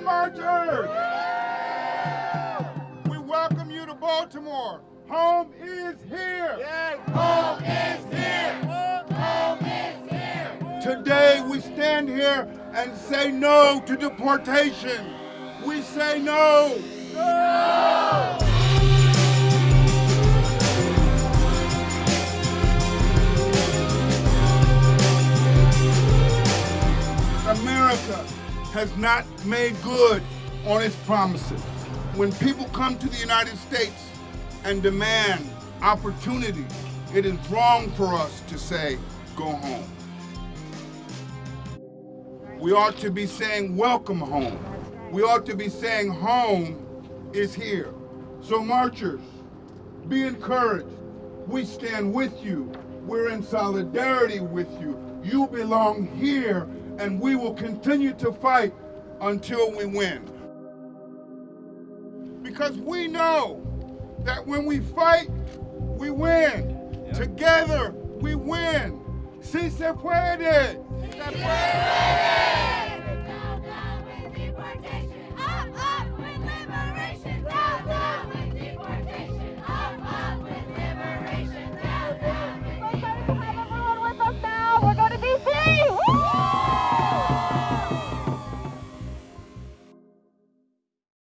Marchers. We welcome you to Baltimore. Home is here. Yes. Home is here. Home is here. Today we stand here and say no to deportation. We say no. No. Has not made good on its promises. When people come to the United States and demand opportunity, it is wrong for us to say, go home. We ought to be saying, welcome home. We ought to be saying, home is here. So marchers, be encouraged. We stand with you. We're in solidarity with you. You belong here, and we will continue to fight until we win. Because we know that when we fight, we win. Yep. Together, we win. Si se puede. Si se puede.